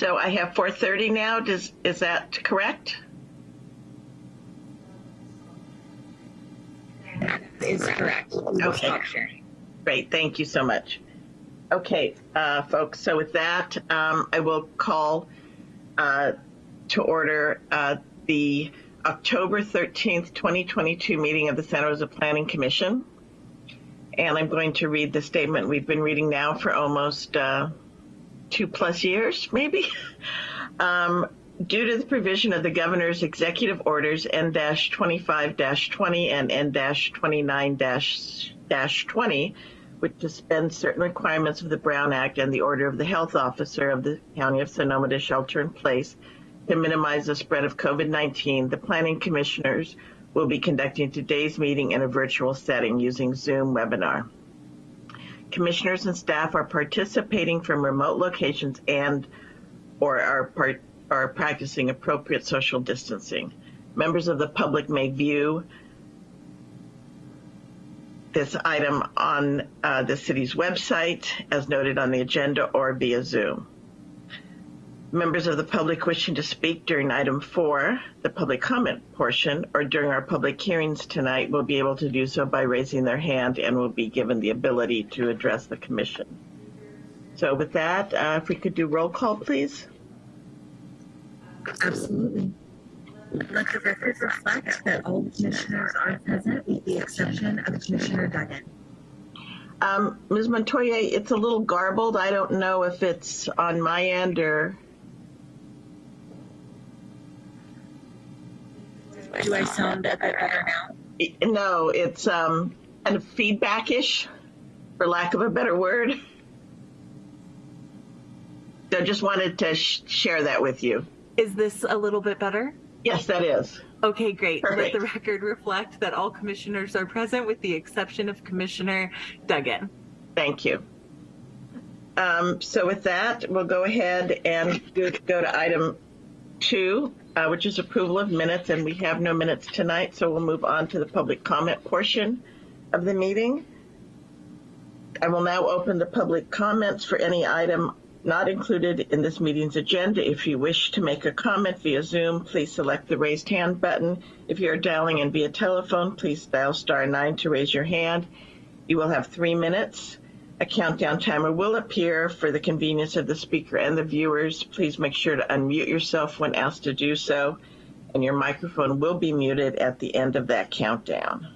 So I have 4:30 now. Does, is that correct? is correct. Okay. Great, thank you so much. Okay, uh, folks, so with that, um, I will call uh, to order uh, the October 13th, 2022 meeting of the Santa Rosa Planning Commission. And I'm going to read the statement we've been reading now for almost uh, two plus years, maybe. Um, due to the provision of the governor's executive orders N-25-20 and N-29-20, which suspends certain requirements of the Brown Act and the order of the health officer of the County of Sonoma to shelter in place to minimize the spread of COVID-19, the planning commissioners will be conducting today's meeting in a virtual setting using Zoom webinar. Commissioners and staff are participating from remote locations and or are part, are practicing appropriate social distancing. Members of the public may view this item on uh, the city's website as noted on the agenda or via Zoom. Members of the public wishing to speak during item four, the public comment portion, or during our public hearings tonight will be able to do so by raising their hand and will be given the ability to address the commission. So with that, uh, if we could do roll call, please. Absolutely. Let the record reflect that all commissioners are present with the exception of Commissioner Duggan. Um, Ms. Montoya, it's a little garbled. I don't know if it's on my end or, Do I sound a bit better now? no, it's um, kind of feedback-ish, for lack of a better word. So just wanted to sh- share that with you. Is this a little bit better? Yes, that is. Okay, great. Perfect. Let the record reflect that all commissioners are present with the exception of Commissioner Duggan. Thank you. Um, so with that, we'll go ahead and go, go to item two, uh, which is approval of minutes, and we have no minutes tonight, so we'll move on to the public comment portion of the meeting. I will now open the public comments for any item not included in this meeting's agenda. If you wish to make a comment via Zoom, please select the raised hand button. If you are dialing in via telephone, please dial star nine to raise your hand. You will have three minutes. A countdown timer will appear for the convenience of the speaker and the viewers. Please make sure to unmute yourself when asked to do so, and your microphone will be muted at the end of that countdown.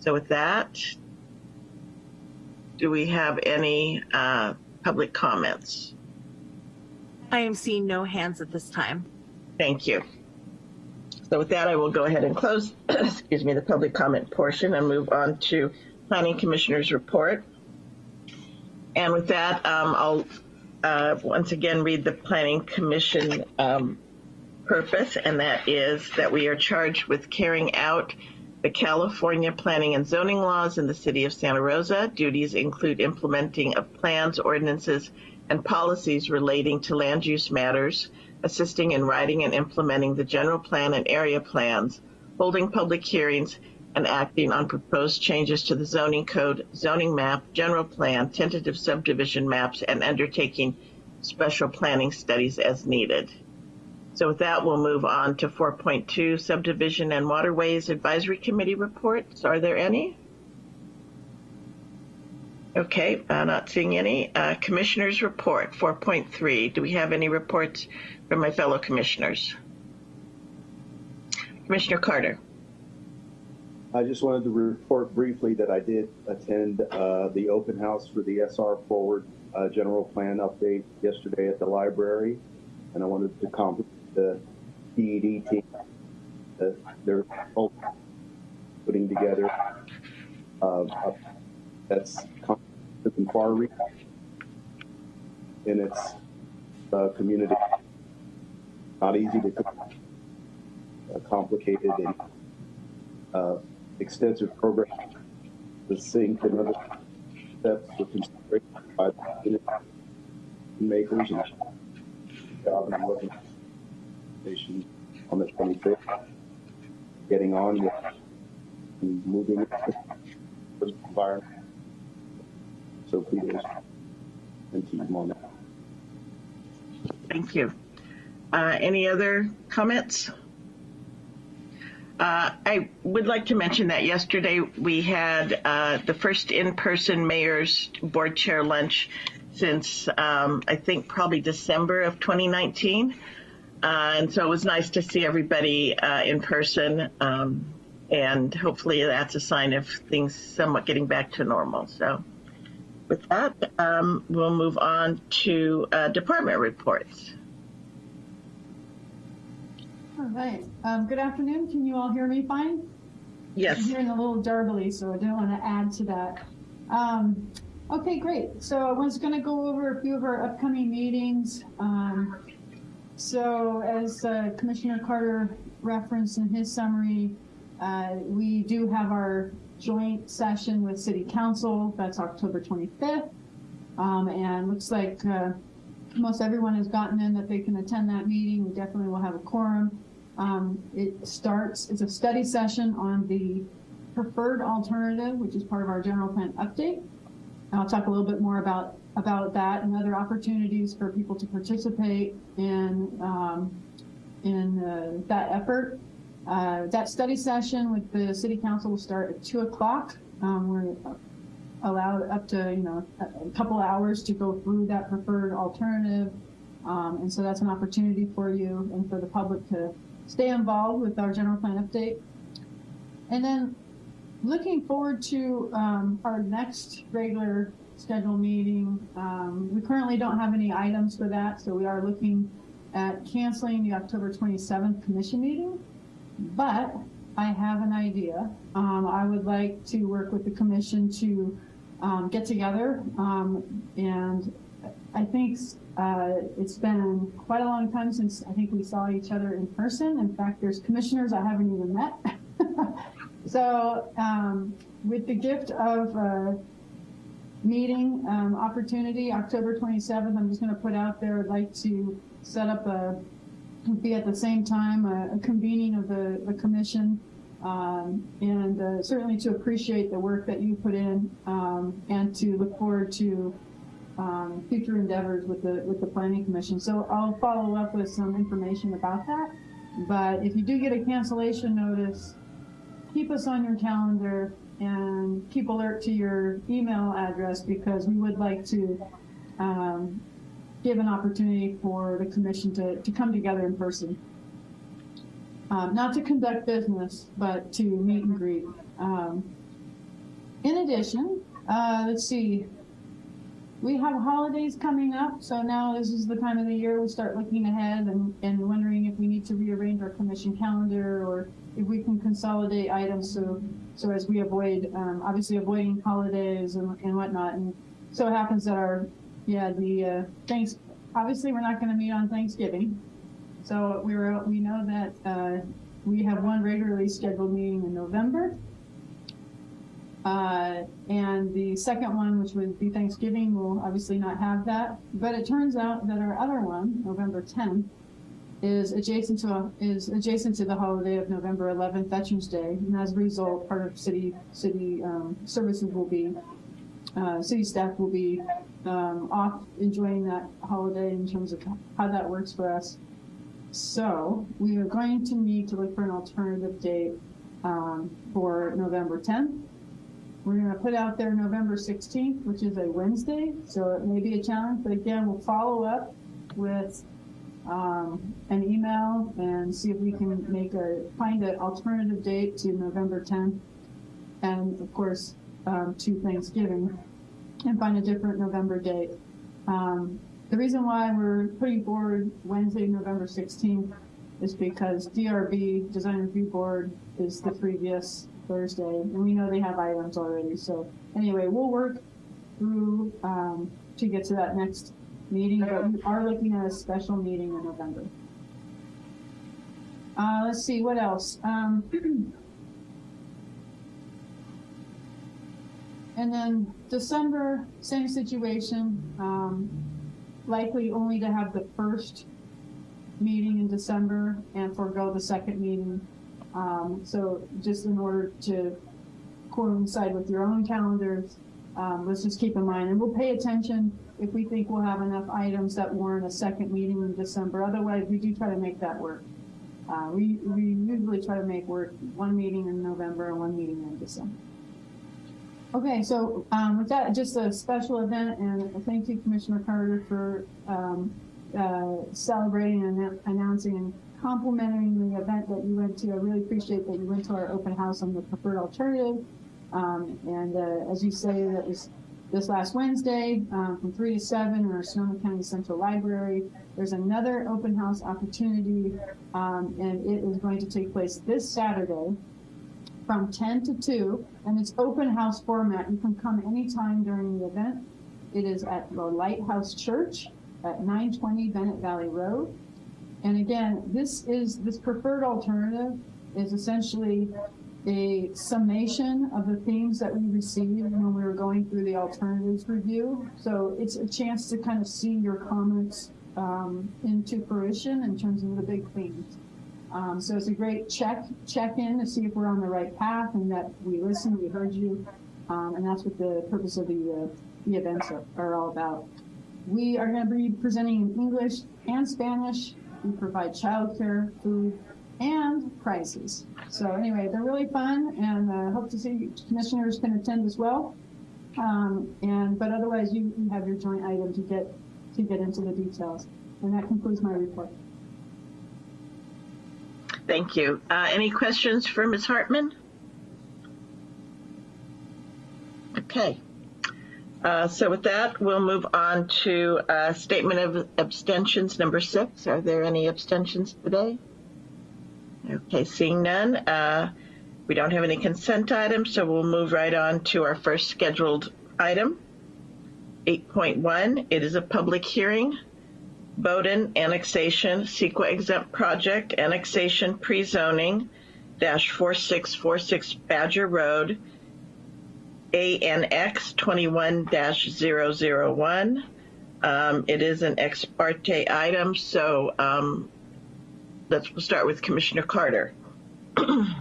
So with that, do we have any uh, public comments? I am seeing no hands at this time. Thank you. So with that, I will go ahead and close, excuse me, the public comment portion and move on to Planning Commissioner's report. And with that, um, I'll uh, once again read the Planning Commission um, purpose, and that is that we are charged with carrying out the California planning and zoning laws in the city of Santa Rosa. Duties include implementing of plans, ordinances, and policies relating to land use matters, assisting in writing and implementing the general plan and area plans, holding public hearings, and acting on proposed changes to the zoning code, zoning map, general plan, tentative subdivision maps, and undertaking special planning studies as needed. So with that, we'll move on to 4.2 Subdivision and Waterways Advisory Committee reports. Are there any? Okay, uh, not seeing any. Uh, commissioners report 4.3. Do we have any reports from my fellow commissioners? Commissioner Carter. I just wanted to report briefly that I did attend uh, the open house for the SR Forward uh, General Plan update yesterday at the library, and I wanted to compliment the DED team that they're putting together. Uh, that's far reach in its uh, community. Not easy to uh, complicated and uh, extensive program to sync and other steps for consideration by the makers and job and station on the 25th, getting on with and moving the environment. So please and team on that. Thank you. Uh, any other comments? Uh, I would like to mention that yesterday we had uh, the first in-person mayor's board chair lunch since um, I think probably December of 2019, uh, and so it was nice to see everybody uh, in person. Um, and hopefully that's a sign of things somewhat getting back to normal. So, with that, um, we'll move on to uh, department reports. All right. Um, good afternoon. Can you all hear me fine? Yes. I'm hearing a little darbly, so I don't want to add to that. Um, okay, great. So I was going to go over a few of our upcoming meetings. Um, so as uh, Commissioner Carter referenced in his summary, uh, we do have our joint session with City Council. That's October 25th. Um, and looks like uh, most everyone has gotten in that they can attend that meeting. We definitely will have a quorum. Um, it starts, it's a study session on the preferred alternative, which is part of our general plan update. And I'll talk a little bit more about, about that and other opportunities for people to participate in, um, in uh, that effort. Uh, that study session with the city council will start at two o'clock. Um, we're allowed up to, you know, a, couple hours to go through that preferred alternative. Um, and so that's an opportunity for you and for the public to stay involved with our general plan update. And then looking forward to um, our next regular scheduled meeting. Um, we currently don't have any items for that, so we are looking at canceling the October 27th commission meeting. But I have an idea. Um, I would like to work with the commission to um, get together um, and I think uh, it's been quite a long time since I think we saw each other in person. In fact, there's commissioners I haven't even met. so um, with the gift of uh, meeting um, opportunity, October 27th, I'm just going to put out there, I'd like to set up a, be at the same time, a, a convening of the, the commission um, and uh, certainly to appreciate the work that you put in um, and to look forward to um, future endeavors with the with the planning commission. So I'll follow up with some information about that. But if you do get a cancellation notice, keep us on your calendar and keep alert to your email address because we would like to um, give an opportunity for the commission to, to come together in person. Um, not to conduct business, but to meet and greet. Um, in addition, uh, let's see, we have holidays coming up, so now this is the time of the year we start looking ahead and, and wondering if we need to rearrange our commission calendar or if we can consolidate items so so as we avoid um, obviously avoiding holidays and, and whatnot. And so it happens that our yeah the uh, thanks obviously we're not going to meet on Thanksgiving, so we were we know that uh, we have one regularly scheduled meeting in November. Uh, and the second one, which would be Thanksgiving, will obviously not have that. But it turns out that our other one, November 10th, is adjacent to a, is adjacent to the holiday of November 11th, Veterans Day, and as a result, part of city city um, services will be uh, city staff will be um, off enjoying that holiday in terms of how that works for us. So we are going to need to look for an alternative date um, for November 10th. We're going to put out there November 16th, which is a Wednesday, so it may be a challenge, but again, we'll follow up with um, an email and see if we can make a, find an alternative date to November 10th and of course, um, to Thanksgiving and find a different November date. Um, the reason why we're putting forward Wednesday, November 16th is because DRB, Design Review Board, is the previous Thursday, and we know they have items already. So anyway, we'll work through um, to get to that next meeting, but we are looking at a special meeting in November. Uh, let's see, what else? Um, and then December, same situation, um, likely only to have the first meeting in December and forego the second meeting. Um, so just in order to coincide with your own calendars, um, let's just keep in mind, and we'll pay attention if we think we'll have enough items that warrant a second meeting in December. Otherwise, we do try to make that work. Uh, we, we usually try to make work one meeting in November and one meeting in December. Okay, so, um, with that, just a special event and thank you Commissioner Carter for, um, uh, celebrating and announcing complimenting the event that you went to. I really appreciate that you went to our open house on the preferred alternative. Um, and, uh, as you say, that was this last Wednesday, um, from three to seven in our Sonoma County Central Library. There's another open house opportunity, um, and it is going to take place this Saturday from 10 to 2, and it's open house format. You can come anytime during the event. It is at the Lighthouse Church at 920 Bennett Valley Road. And again, this is, this preferred alternative is essentially a summation of the themes that we received when we were going through the alternatives review. So it's a chance to kind of see your comments um, into fruition in terms of the big themes. Um, so it's a great check check in to see if we're on the right path and that we listened, we heard you, um, and that's what the purpose of the uh, the events are, are all about. We are going to be presenting in English and Spanish. We provide childcare, food, and prizes. So anyway, they're really fun, and uh, hope to see commissioners can attend as well. Um, and but otherwise, you, you have your joint item to get to get into the details. And that concludes my report. Thank you. Uh, any questions for Ms. Hartman? Okay. Uh, so with that, we'll move on to uh, statement of abstentions number six. Are there any abstentions today? Okay, seeing none. Uh, we don't have any consent items, so we'll move right on to our first scheduled item. 8.1, it is a public hearing. Bowdoin annexation, CEQA exempt project, annexation pre-zoning, dash 4646 Badger Road, ANX 21 dash 001. Um, it is an ex parte item, so um, let's we'll start with Commissioner Carter. I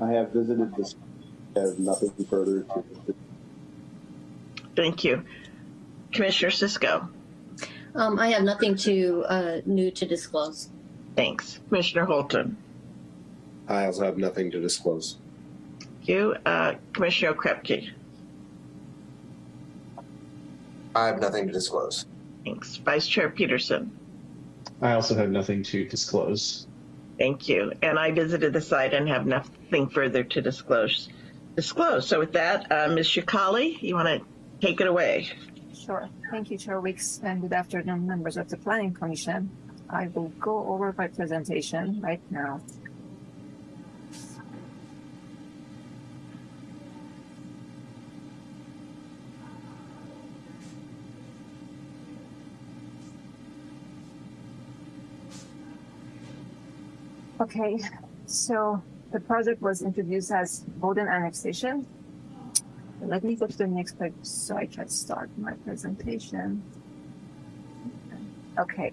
have visited this, I have nothing further to. Thank you. Commissioner Cisco. Um, I have nothing to, uh, new to disclose. Thanks. Commissioner Holton. I also have nothing to disclose. Thank you. Uh, Commissioner Krepke. I have nothing to disclose. Thanks. Vice Chair Peterson. I also have nothing to disclose. Thank you. And I visited the site and have nothing further to disclose. Disclose. So with that, uh, Ms. Shikali, you want to take it away? Sure. Thank you, Chair Weeks, and good afternoon, members of the Planning Commission. I will go over my presentation right now. Okay, so the project was introduced as Bowdoin annexation let me go to the next page so I can start my presentation. Okay,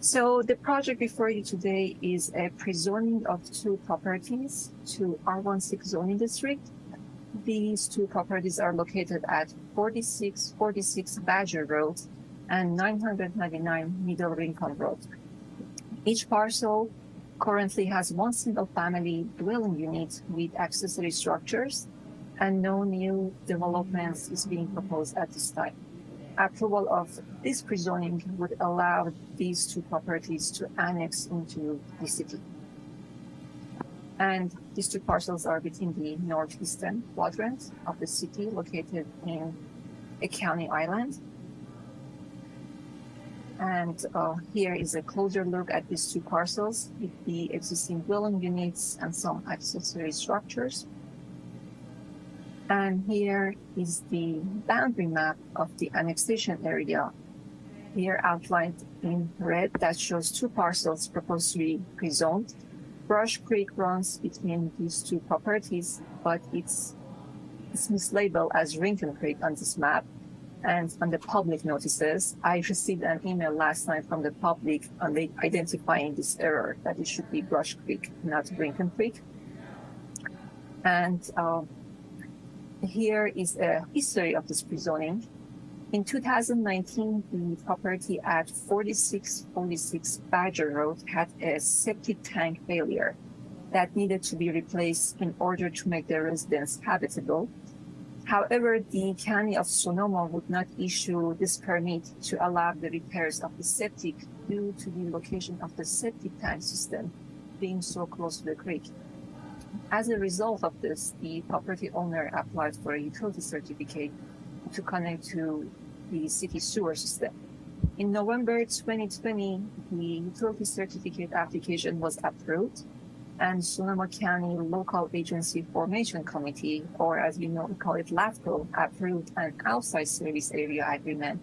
so the project before you today is a pre-zoning of two properties to R16 zoning district. These two properties are located at 4646 Badger Road and 999 Middle Rincon Road. Each parcel currently has one single family dwelling unit with accessory structures and no new developments is being proposed at this time. Approval of this pre-zoning would allow these two properties to annex into the city. And these two parcels are within the northeastern quadrant of the city located in a county island. And uh, here is a closer look at these two parcels with the existing dwelling units and some accessory structures. And here is the boundary map of the annexation area. Here outlined in red that shows two parcels proposed to be pre-zoned. Brush Creek runs between these two properties, but it's, it's mislabeled as Rincon Creek on this map. And on the public notices, I received an email last night from the public on the identifying this error that it should be Brush Creek, not Rincon Creek. And uh, here is a history of this pre-zoning. In 2019, the property at 4646 Badger Road had a septic tank failure that needed to be replaced in order to make the residence habitable. However, the County of Sonoma would not issue this permit to allow the repairs of the septic due to the location of the septic tank system being so close to the creek. As a result of this, the property owner applied for a utility certificate to connect to the city sewer system. In November 2020, the utility certificate application was approved and Sonoma County Local Agency Formation Committee, or as we know, we call it LAFCO, approved an outside service area agreement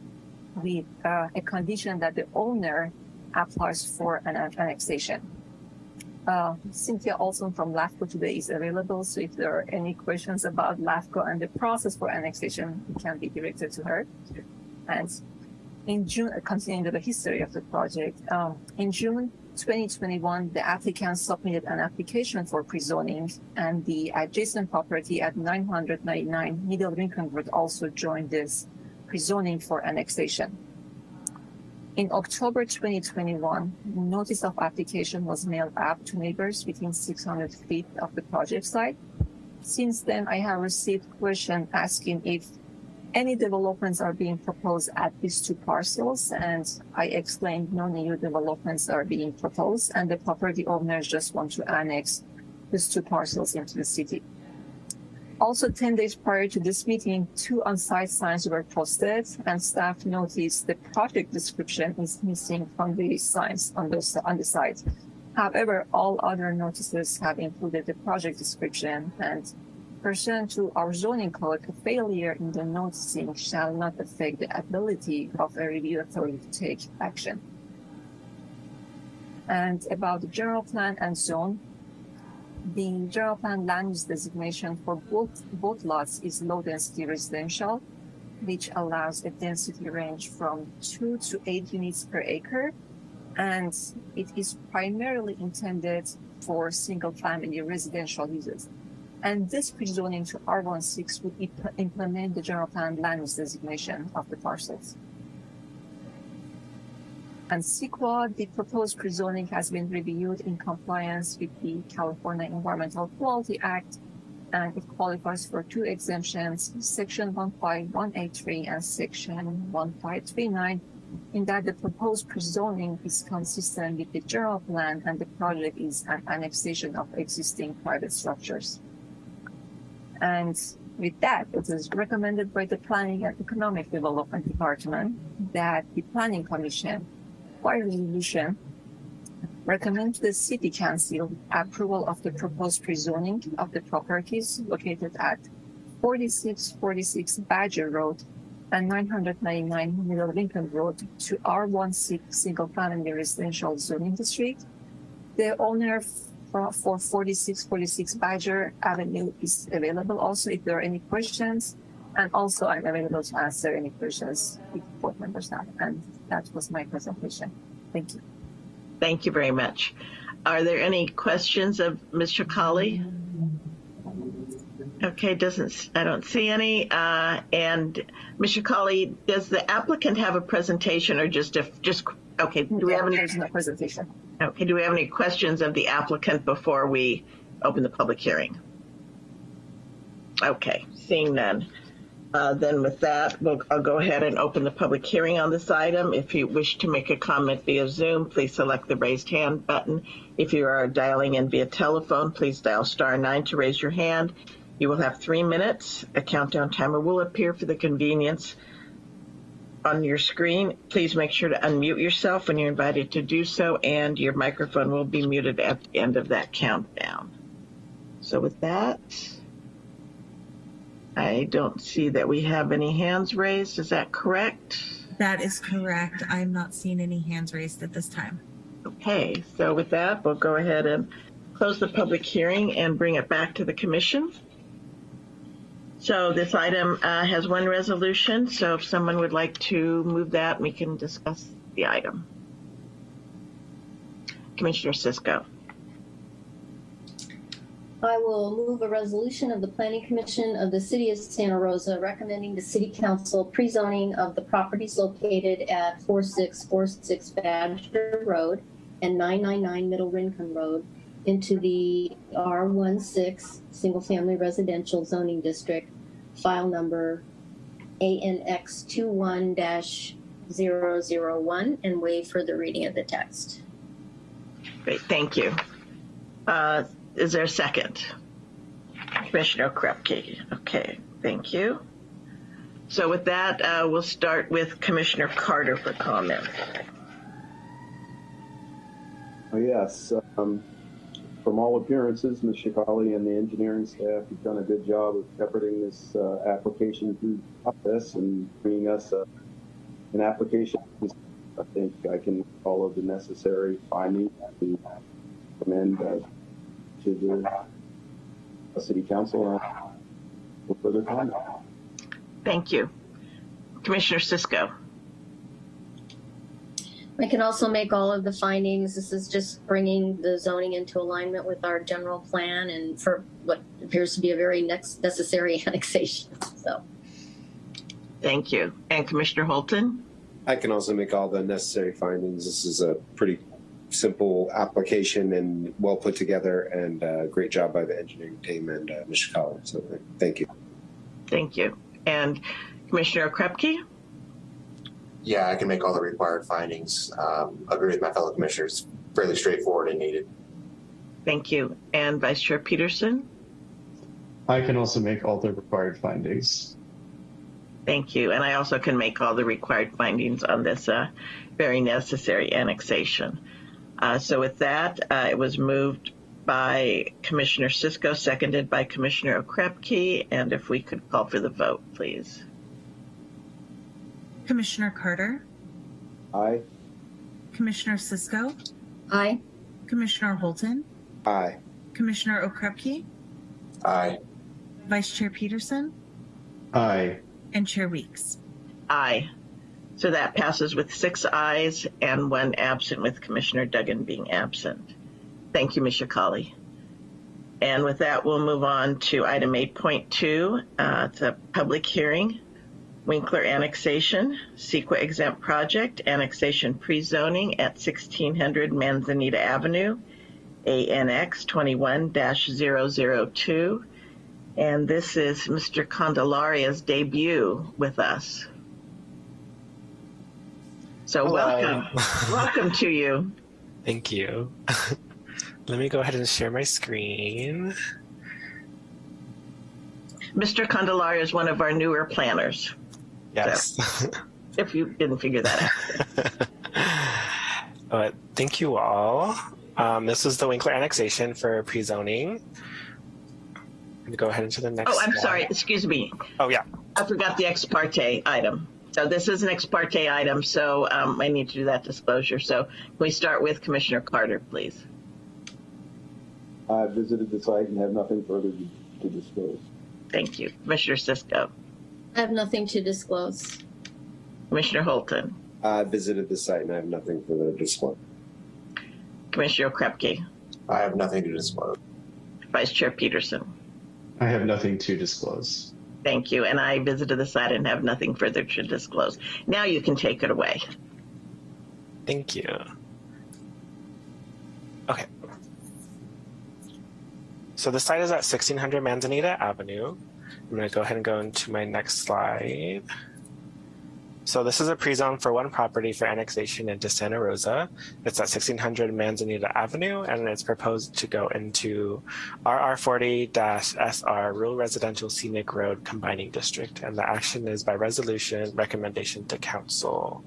with uh, a condition that the owner applies for an annexation. Uh, Cynthia Olson from LAFCO today is available, so if there are any questions about LAFCO and the process for annexation, it can be directed to her. And in June, continuing the history of the project, um, in June 2021, the applicant submitted an application for pre-zoning, and the adjacent property at 999 Middle Rincon Road also joined this pre-zoning for annexation. In October 2021, notice of application was mailed out to neighbors within 600 feet of the project site. Since then, I have received questions asking if any developments are being proposed at these two parcels, and I explained no new developments are being proposed, and the property owners just want to annex these two parcels into the city. Also, 10 days prior to this meeting, two on-site signs were posted, and staff noticed the project description is missing from the signs on, those, on the site. However, all other notices have included the project description and Pursuant to our zoning code, a failure in the noticing shall not affect the ability of a review authority to take action. And about the general plan and zone, the general plan land use designation for both, both lots is low density residential, which allows a density range from two to eight units per acre. And it is primarily intended for single family residential uses. And this pre-zoning to R16 would imp- implement the general plan land use designation of the parcels. And CEQA, the proposed pre-zoning has been reviewed in compliance with the California Environmental Quality Act, and it qualifies for two exemptions, Section 15183 and Section 1539, in that the proposed pre-zoning is consistent with the general plan and the project is an annexation of existing private structures. And with that, it is recommended by the Planning and Economic Development Department that the Planning Commission, by resolution, recommend the City Council approval of the proposed pre-zoning of the properties located at 4646 Badger Road and 999 Middle Rincon Road to R16 Single Family Residential Zoning District. The owner for, for 4646 Badger Avenue is available also if there are any questions. And also I'm available to answer any questions if board members have. And that was my presentation. Thank you. Thank you very much. Are there any questions of Mr. Colley? Okay, doesn't, I don't see any. Uh, and Mr. Colley, does the applicant have a presentation or just a, just, okay, do we have any? No presentation. Okay, do we have any questions of the applicant before we open the public hearing? Okay, seeing none. Uh, then with that, we'll, I'll go ahead and open the public hearing on this item. If you wish to make a comment via Zoom, please select the raised hand button. If you are dialing in via telephone, please dial star nine to raise your hand. You will have three minutes. A countdown timer will appear for the convenience on your screen. Please make sure to unmute yourself when you're invited to do so, and your microphone will be muted at the end of that countdown. So with that, I don't see that we have any hands raised. Is that correct? That is correct. I'm not seeing any hands raised at this time. Okay, so with that, we'll go ahead and close the public hearing and bring it back to the commission. So this item uh, has one resolution, so if someone would like to move that, we can discuss the item. Commissioner Cisco. I will move a resolution of the Planning Commission of the City of Santa Rosa recommending to City Council pre-zoning of the properties located at 4646 Badger Road and 999 Middle Rincon Road into the R16 Single Family Residential Zoning District, file number ANX 21-001, and waive further reading of the text. Great, thank you. Uh, is there a second? Commissioner Krupke. Okay, thank you. So with that, uh, we'll start with Commissioner Carter for comment. Oh, Yes, um, from all appearances, Ms. Shikali and the engineering staff have done a good job of shepherding this uh, application through the process and bringing us uh, an application. I think I can follow the necessary findings and recommend uh, to the uh, city council uh, for further comment. Thank you. Commissioner Cisco. I can also make all of the findings. This is just bringing the zoning into alignment with our general plan and for what appears to be a very next necessary annexation. So, Thank you. And Commissioner Holton? I can also make all the necessary findings. This is a pretty simple application and well put together and uh, great job by the engineering team and uh, Ms. Shikali. So thank you. Thank you. And Commissioner Krupke? Yeah, I can make all the required findings. Um, agree with my fellow commissioners. Fairly straightforward and needed. Thank you. And Vice Chair Peterson? I can also make all the required findings. Thank you. And I also can make all the required findings on this uh, very necessary annexation. Uh, so with that, uh, it was moved by Commissioner Cisco, seconded by Commissioner Okrepke. And if we could call for the vote, please. Commissioner Carter, Aye. Commissioner Cisco, aye. Commissioner Holton, Aye. Commissioner Okrepke, Aye. Vice Chair Peterson, Aye. and Chair Weeks. Aye. So that passes with six ayes and one absent, with Commissioner Duggan being absent. Thank you, Ms. Shikali. And with that, we'll move on to item 8.2. Uh, it's a public hearing. Winkler annexation, CEQA exempt project, annexation pre-zoning at 1600 Manzanita Avenue, ANX 21-002. And this is Mr. Candelaria's debut with us. So Hello. welcome, welcome to you. Thank you. Let me go ahead and share my screen. Mr. Candelaria is one of our newer planners, Yes. if you didn't figure that out. but thank you all. Um, this is the Winkler annexation for pre-zoning. I'm gonna go ahead into the next. Oh, I'm slide. sorry, excuse me. Oh yeah. I forgot the ex parte item. So this is an ex parte item, so um, I need to do that disclosure. So can we start with Commissioner Carter, please? I visited the site and have nothing further to, to disclose. Thank you. Commissioner Cisco, I have nothing to disclose. Commissioner Holton, I visited the site and I have nothing further to disclose. Commissioner Krepke, I have nothing to disclose. Vice Chair Peterson. I have nothing to disclose. Thank you. And I visited the site and have nothing further to disclose. Now you can take it away. Thank you. Okay. So the site is at 1600 Manzanita Avenue. I'm going to go ahead and go into my next slide. So this is a pre-zone for one property for annexation into Santa Rosa. It's at 1600 Manzanita Avenue, and it's proposed to go into RR40-SR Rural Residential Scenic Road Combining District, and the action is by resolution recommendation to council.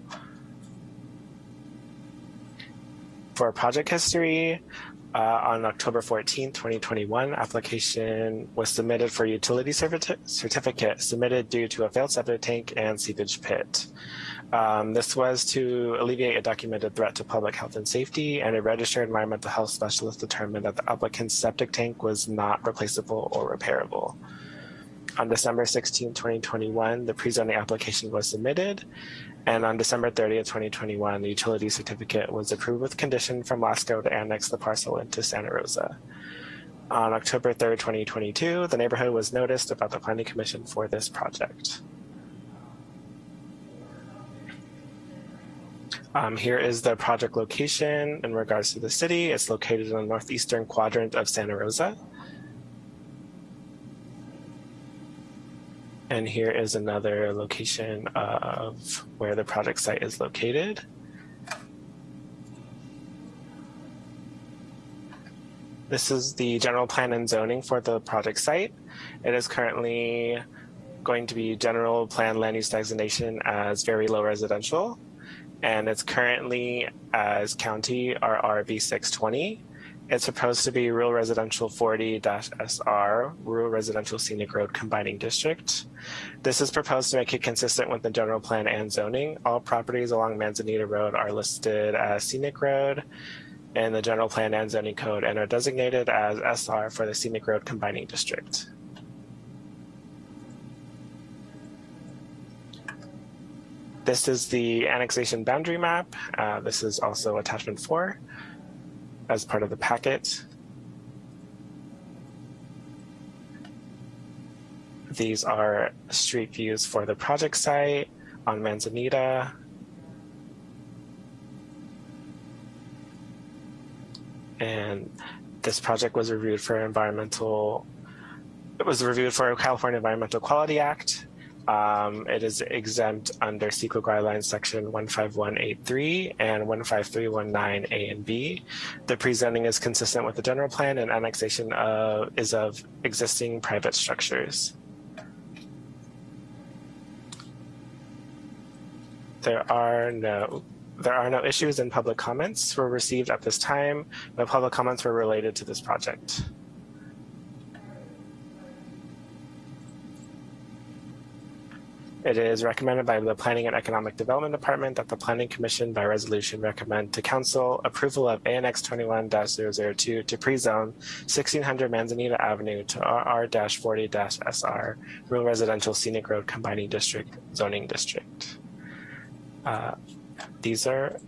For project history, uh, on October 14, 2021, application was submitted for utility certi- certificate submitted due to a failed septic tank and seepage pit. Um, this was to alleviate a documented threat to public health and safety, and a registered environmental health specialist determined that the applicant's septic tank was not replaceable or repairable. On December 16, 2021, the pre-zoning application was submitted, and on December 30th, 2021, the utility certificate was approved with condition from LAFCO to annex the parcel into Santa Rosa. On October 3rd, 2022, the neighborhood was noticed about the Planning Commission for this project. Um, here is the project location in regards to the city. It's located in the northeastern quadrant of Santa Rosa. And here is another location of where the project site is located. This is the general plan and zoning for the project site. It is currently going to be general plan land use designation as very low residential. And it's currently as county RRB 620. It's supposed to be rural residential 40-SR, rural residential scenic road combining district. This is proposed to make it consistent with the general plan and zoning. All properties along Manzanita Road are listed as scenic road in the general plan and zoning code and are designated as SR for the scenic road combining district. This is the annexation boundary map. Uh, this is also attachment four as part of the packet. These are street views for the project site on Manzanita. And this project was reviewed for environmental, it was reviewed for California Environmental Quality Act um, it is exempt under CEQA guidelines section 15183 and 15319 A and B. The pre-zoning is consistent with the general plan and annexation of, is of existing private structures. There are no there are no issues and public comments were received at this time. No public comments were related to this project. It is recommended by the Planning and Economic Development Department that the Planning Commission by resolution recommend to Council approval of ANX 21-002 to pre-zone 1600 Manzanita Avenue to RR-40-SR Rural Residential Scenic Road Combining District Zoning District. Uh, these are,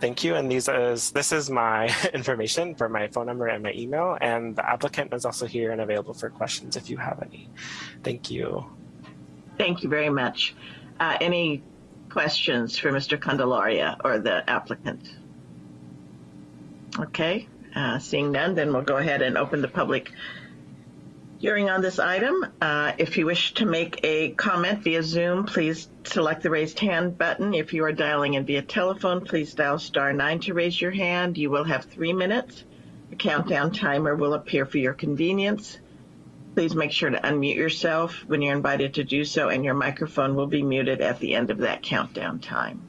thank you. And these is, this is my information for my phone number and my email. And the applicant is also here and available for questions if you have any. Thank you. Thank you very much. Uh, any questions for Mr. Candelaria or the applicant? Okay, uh, seeing none, then we'll go ahead and open the public hearing on this item. Uh, if you wish to make a comment via Zoom, please select the raised hand button. If you are dialing in via telephone, please dial star nine to raise your hand. You will have three minutes. A countdown timer will appear for your convenience. Please make sure to unmute yourself when you're invited to do so, and your microphone will be muted at the end of that countdown time.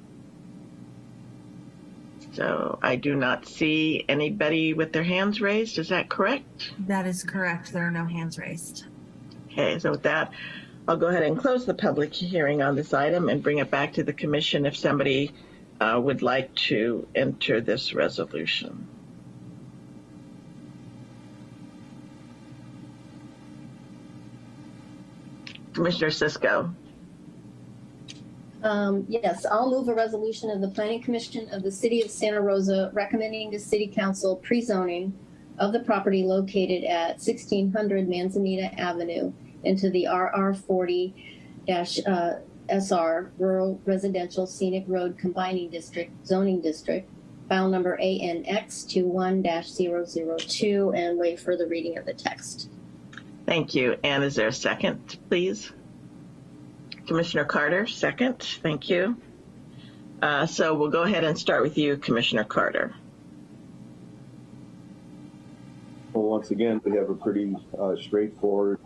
So I do not see anybody with their hands raised. Is that correct? That is correct. There are no hands raised. Okay, so with that, I'll go ahead and close the public hearing on this item and bring it back to the commission if somebody uh, would like to enter this resolution. Commissioner Cisco. Um, yes, I'll move a resolution of the Planning Commission of the City of Santa Rosa recommending to City Council pre-zoning of the property located at 1600 Manzanita Avenue into the RR 40 uh, SR Rural Residential Scenic Road Combining District Zoning District, file number ANX 21-002, and wait for the reading of the text. Thank you. And is there a second, please? Commissioner Carter, second. Thank you. Uh, so we'll go ahead and start with you, Commissioner Carter. Well, once again, we have a pretty uh, straightforward,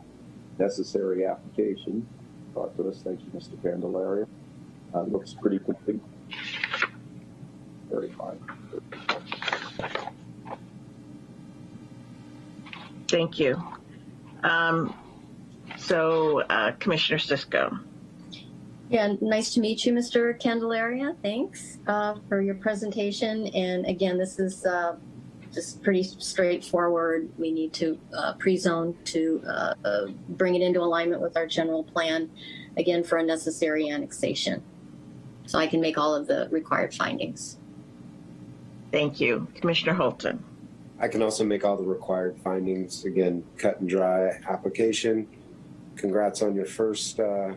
necessary application. Brought to us. Thank you, Mr. Candelaria. Uh, looks pretty complete. Very fine. Thank you. Um, so, uh, Commissioner Cisco. Yeah, nice to meet you, Mr. Candelaria. Thanks uh, for your presentation. And again, this is uh, just pretty straightforward. We need to uh, pre-zone to uh, uh, bring it into alignment with our general plan, again, for a necessary annexation. So I can make all of the required findings. Thank you. Commissioner Holton. I can also make all the required findings. Again, cut and dry application. Congrats on your first uh,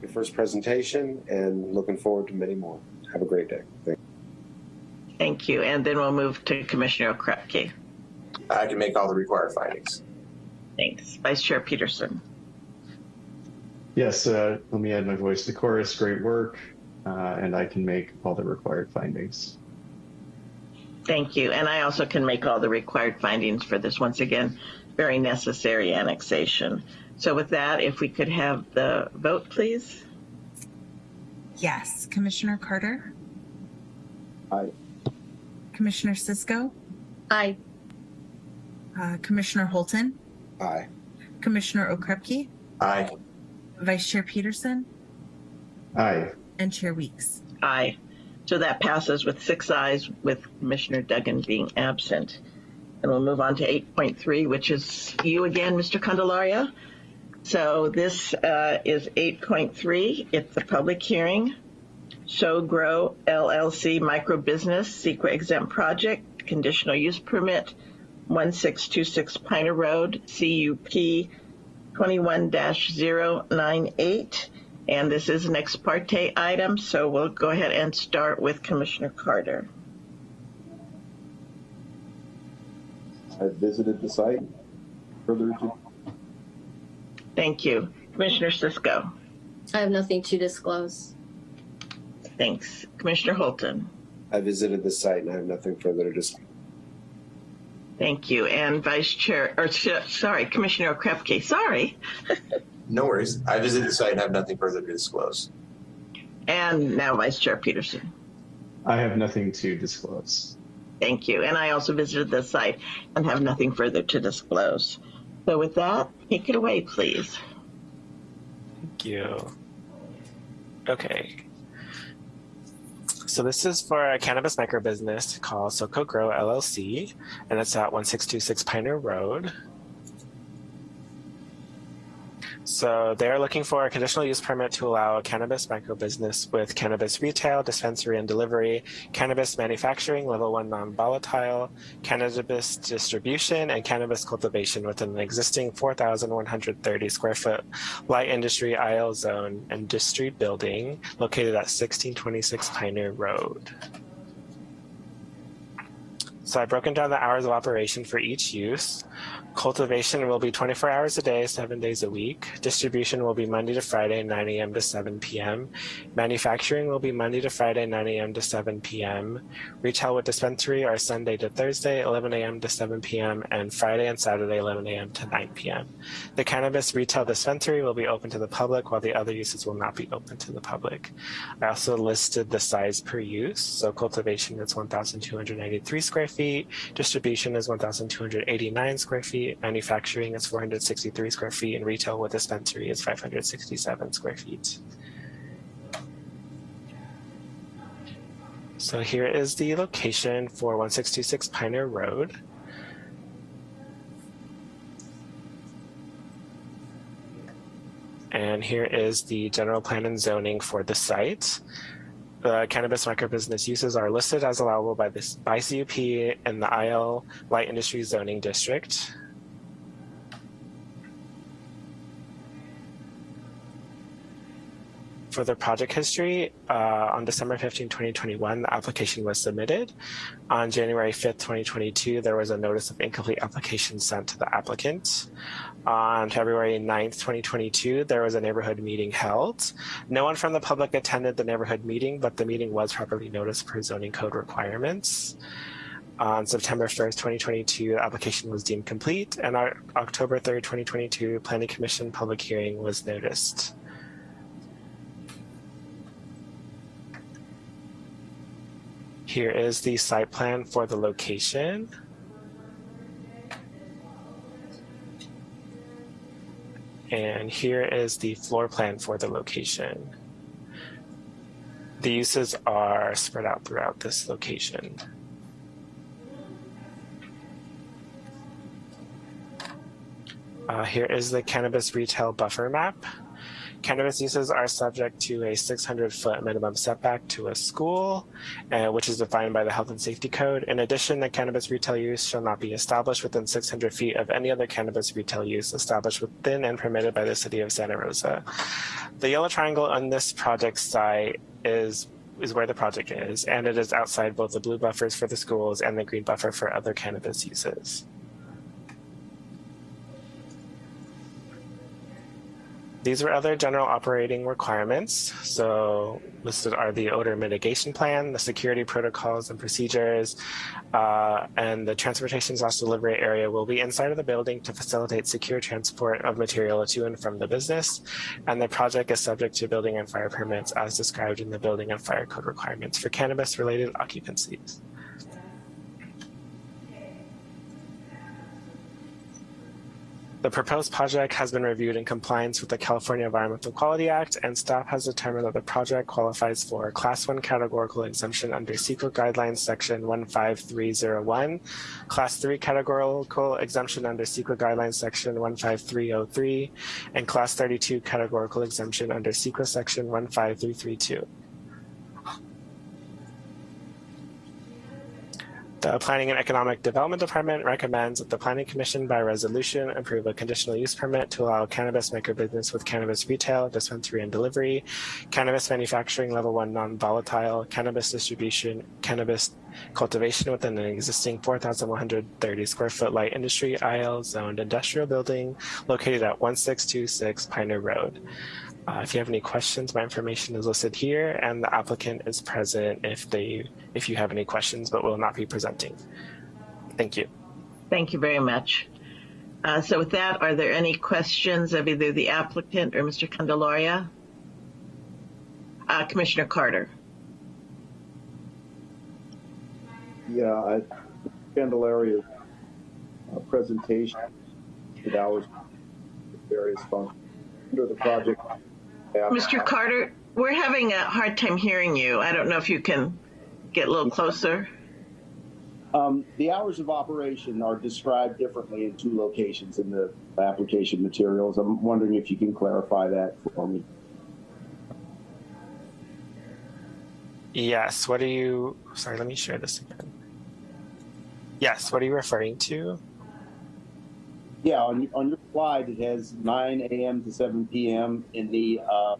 your first presentation, and looking forward to many more. Have a great day. Thank you. Thank you. And then we'll move to Commissioner Krupke. I can make all the required findings. Thanks. Vice Chair Peterson. Yes, uh, let me add my voice to the chorus. Great work. Uh, and I can make all the required findings. Thank you. And I also can make all the required findings for this, once again, very necessary annexation. So with that, if we could have the vote, please. Yes. Commissioner Carter? Aye. Commissioner Cisco? Aye. Uh, Commissioner Holton? Aye. Commissioner Okrepkie? Aye. Vice Chair Peterson? Aye. And Chair Weeks? Aye. So that passes with six ayes, with Commissioner Duggan being absent. And we'll move on to 8.3, which is you again, Mr. Candelaria. So this uh, is 8.3. It's a public hearing. SoCo Grow LLC Micro Business CEQA Exempt Project Conditional Use Permit 1626 Piner Road CUP 21-098. And this is an ex parte item, so we'll go ahead and start with Commissioner Carter. I visited the site. Further to Thank you. Commissioner Cisco. I have nothing to disclose. Thanks. Commissioner Holton. I visited the site and I have nothing further to disclose. Thank you. And Vice Chair, or sorry, Commissioner Okrepkie. Sorry. No worries. I visited the site and have nothing further to disclose. And now Vice Chair Peterson. I have nothing to disclose. Thank you. And I also visited the site and have nothing further to disclose. So with that, take it away, please. Thank you. Okay. So this is for a cannabis micro business called SoCo Grow LLC, and it's at 1626 Piner Road. So they're looking for a conditional use permit to allow a cannabis micro business with cannabis retail, dispensary and delivery, cannabis manufacturing, level one non-volatile, cannabis distribution, and cannabis cultivation within an existing 4,130 square foot light industry IL zone and district building located at 1626 Piner Road. So I've broken down the hours of operation for each use. Cultivation will be 24 hours a day, seven days a week. Distribution will be Monday to Friday, 9 a.m. to 7 p.m. Manufacturing will be Monday to Friday, 9 a.m. to 7 p.m. Retail with dispensary are Sunday to Thursday, 11 a.m. to 7 p.m. and Friday and Saturday, 11 a.m. to 9 p.m. The cannabis retail dispensary will be open to the public while the other uses will not be open to the public. I also listed the size per use. So cultivation is 1,293 square feet. Distribution is 1,289 square feet manufacturing is 463 square feet, and retail with dispensary is 567 square feet. So here is the location for 1626 Piner Road. And here is the general plan and zoning for the site. The cannabis microbusiness uses are listed as allowable by this by CUP in the IL Light Industry Zoning District. For the project history, uh, on December 15, 2021, the application was submitted. On January 5th, 2022, there was a notice of incomplete application sent to the applicant. On February 9th, 2022, there was a neighborhood meeting held. No one from the public attended the neighborhood meeting, but the meeting was properly noticed per zoning code requirements. On September 1st, 2022, the application was deemed complete, and on October 3rd, 2022, Planning Commission public hearing was noticed. Here is the site plan for the location. And here is the floor plan for the location. The uses are spread out throughout this location. Uh, here is the cannabis retail buffer map. Cannabis uses are subject to a 600 foot minimum setback to a school, uh, which is defined by the Health and Safety Code. In addition, the cannabis retail use shall not be established within 600 feet of any other cannabis retail use established within and permitted by the city of Santa Rosa. The yellow triangle on this project site is is where the project is, and it is outside both the blue buffers for the schools and the green buffer for other cannabis uses. These are other general operating requirements. So listed are the odor mitigation plan, the security protocols and procedures, uh, and the transportation slash delivery area will be inside of the building to facilitate secure transport of material to and from the business. And the project is subject to building and fire permits as described in the building and fire code requirements for cannabis related occupancies. The proposed project has been reviewed in compliance with the California Environmental Quality Act, and staff has determined that the project qualifies for Class 1 categorical exemption under CEQA Guidelines Section 15301, Class 3 categorical exemption under CEQA Guidelines Section 15303, and Class 32 categorical exemption under CEQA Section 15332. The Planning and Economic Development Department recommends that the Planning Commission by resolution approve a conditional use permit to allow cannabis microbusiness with cannabis retail, dispensary and delivery, cannabis manufacturing level one non-volatile, cannabis distribution, cannabis cultivation within an existing 4,130 square foot light industry IL zoned industrial building located at 1626 Piner Road. Uh, if you have any questions, my information is listed here and the applicant is present if they if you have any questions, but will not be presenting. Thank you. Thank you very much. Uh, so with that, are there any questions of either the applicant or Mr. Candelaria? Uh, Commissioner Carter. Yeah, I, Candelaria's uh, presentation, that was various functions under the project. Yeah. Mr. Carter, we're having a hard time hearing you. I don't know if you can get a little closer. Um, the hours of operation are described differently in two locations in the application materials. I'm wondering if you can clarify that for me. Yes, what are you, sorry, let me share this again. Yes, what are you referring to? Yeah, on, on your slide, it has 9 a.m. to 7 p.m. in the, uh,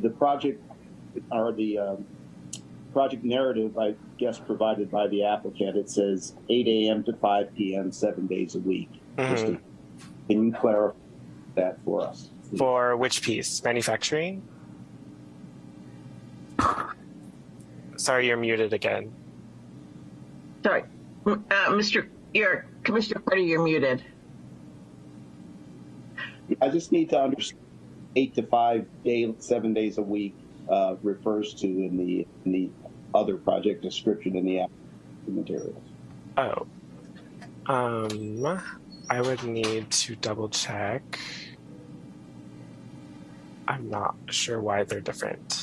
the project, or the, um, project narrative, I guess, provided by the applicant, it says 8 a.m. to 5 p.m., seven days a week. Just to- Can you clarify that for us? please? For which piece? Manufacturing? Sorry, you're muted again. Sorry, uh, Mr. You're, Commissioner Carter, you're muted. I just need to understand eight to five day, seven days a week uh, refers to in the in the other project description in the materials. Oh. Um, I would need to double check. I'm not sure why they're different.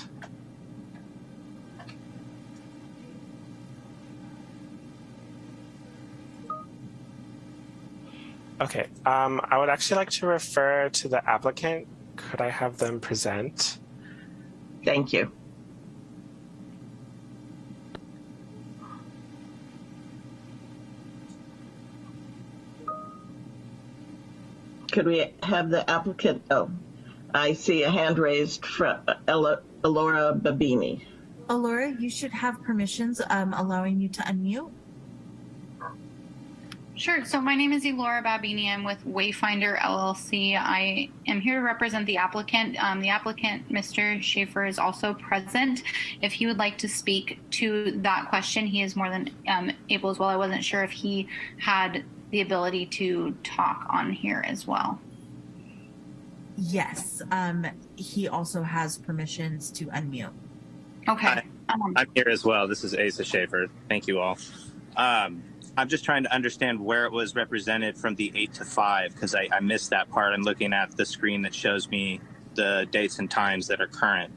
Okay, um, I would actually like to refer to the applicant. Could I have them present? Thank you. Could we have the applicant? Oh, I see a hand raised from Ella, Elora Babini. Alora, you should have permissions um, allowing you to unmute. Sure. So my name is Elora Babini. I'm with Wayfinder LLC. I am here to represent the applicant. Um, the applicant, Mr. Schaefer, is also present. If he would like to speak to that question, he is more than um, able as well. I wasn't sure if he had the ability to talk on here as well. Yes, um, he also has permissions to unmute. Okay. Hi. Um, I'm here as well. This is Asa Schaefer. Thank you all. Um, I'm just trying to understand where it was represented from the 8 to 5 because I, I missed that part. I'm looking at the screen that shows me the dates and times that are current.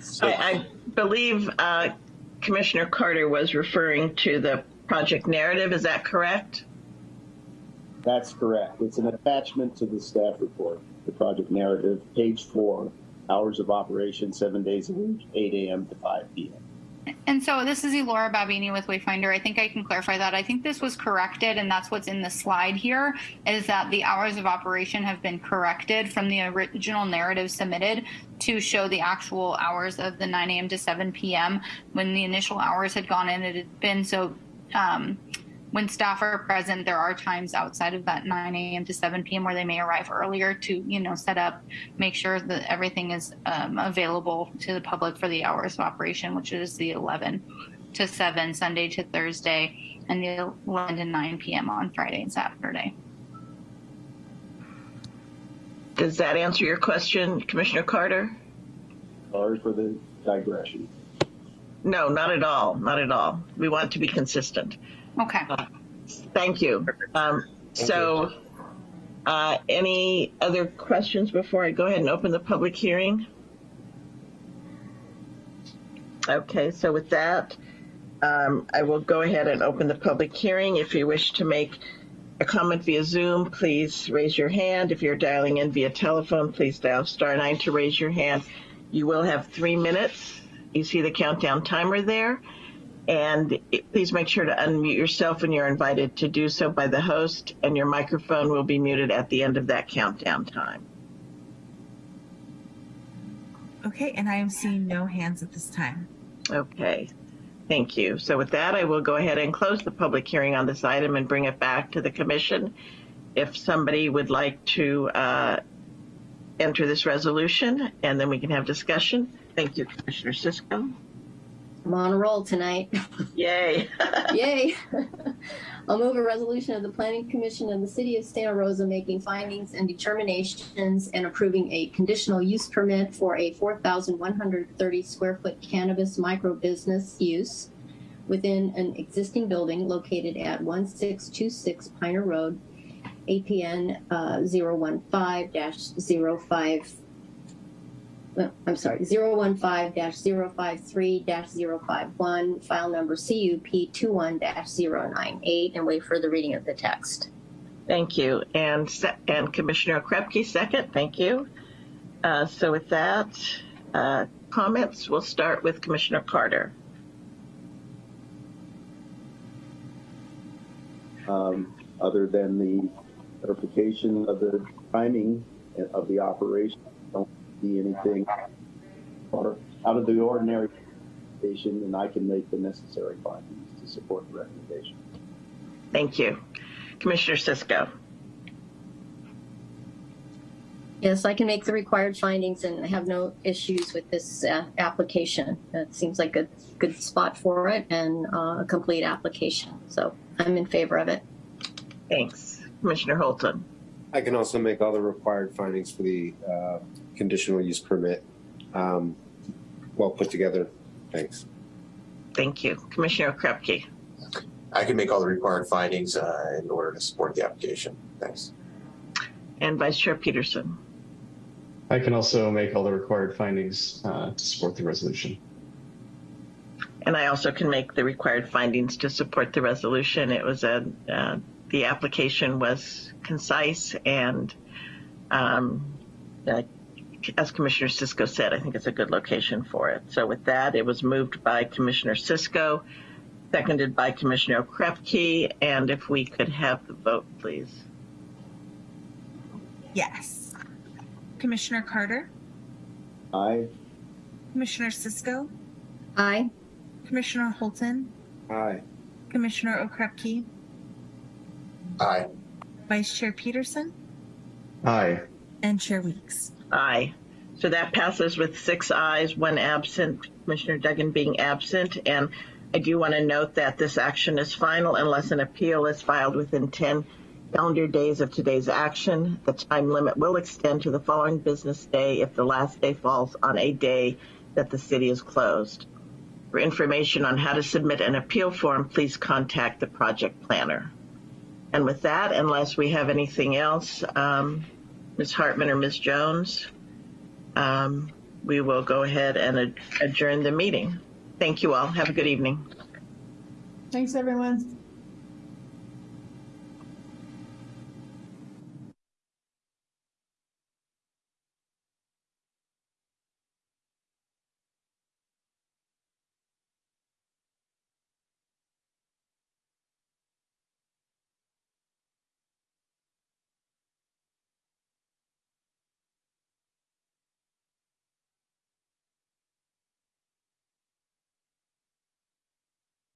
So, I, I believe uh, Commissioner Carter was referring to the project narrative. Is that correct? That's correct. It's an attachment to the staff report. the project narrative, page four, hours of operation, seven days a week, eight AM to five PM. And so this is Elora Babini with Wayfinder. I think I can clarify that. I think this was corrected, and that's what's in the slide here, is that the hours of operation have been corrected from the original narrative submitted to show the actual hours of the 9 a.m. to 7 p.m. When the initial hours had gone in, it had been so um, when staff are present, there are times outside of that 9 a.m. to 7 p.m. where they may arrive earlier to, you know, set up, make sure that everything is um, available to the public for the hours of operation, which is the 11 to 7, Sunday to Thursday, and the 11 to 9 p.m. on Friday and Saturday. Does that answer your question, Commissioner Carter? Sorry for the digression. No, not at all. Not at all. We want to be consistent. Okay. Thank you. Um, so, uh, any other questions before I go ahead and open the public hearing? Okay, so with that, um, I will go ahead and open the public hearing. If you wish to make a comment via Zoom, please raise your hand. If you're dialing in via telephone, please dial star nine to raise your hand. You will have three minutes. You see the countdown timer there. And please make sure to unmute yourself when you're invited to do so by the host, and your microphone will be muted at the end of that countdown time. Okay, and I am seeing no hands at this time. Okay, thank you. So with that, I will go ahead and close the public hearing on this item and bring it back to the commission. If somebody would like to uh, enter this resolution, and then we can have discussion. Thank you, Commissioner Cisco. I'm on a roll tonight. Yay. Yay. I'll move a resolution of the Planning Commission of the City of Santa Rosa making findings and determinations and approving a conditional use permit for a 4,130 square foot cannabis micro business use within an existing building located at 1626 Piner Road, APN uh, 015-05 uh, I'm sorry, 015-053-051, file number CUP 21-098, and wait for the reading of the text. Thank you. And, and Commissioner Krepke, second. Thank you. Uh, so with that, uh, comments, we'll start with Commissioner Carter. Um, other than the clarification of the timing of the operation, I don't see anything or out of the ordinary station, and I can make the necessary findings to support the recommendation. Thank you. Commissioner Cisco. Yes, I can make the required findings and have no issues with this uh, application. It seems like a good spot for it and uh, a complete application. So I'm in favor of it. Thanks. Commissioner Holton. I can also make all the required findings for the uh, conditional use permit. Um, well put together. Thanks. Thank you. Commissioner Krepke. I can make all the required findings uh, in order to support the application. Thanks. And Vice Chair Peterson. I can also make all the required findings uh, to support the resolution. And I also can make the required findings to support the resolution. It was a, uh, the application was concise and, um, uh, as Commissioner Cisco said, I think it's a good location for it. So with that, it was moved by Commissioner Cisco, seconded by Commissioner Krepke, and if we could have the vote, please. Yes. Commissioner Carter, Aye. Commissioner Cisco, Aye. Commissioner Holton, Aye. Commissioner Okrepkie, Aye. Vice Chair Peterson, Aye. and Chair Weeks. Aye. So that passes with six ayes, one absent, Commissioner Duggan being absent. And I do want to note that this action is final unless an appeal is filed within 10 calendar days of today's action. The time limit will extend to the following business day if the last day falls on a day that the city is closed. For information on how to submit an appeal form, please contact the project planner. And with that, unless we have anything else, um, Ms. Hartman or Ms. Jones, um, we will go ahead and adjourn the meeting. Thank you all. Have a good evening. Thanks, everyone.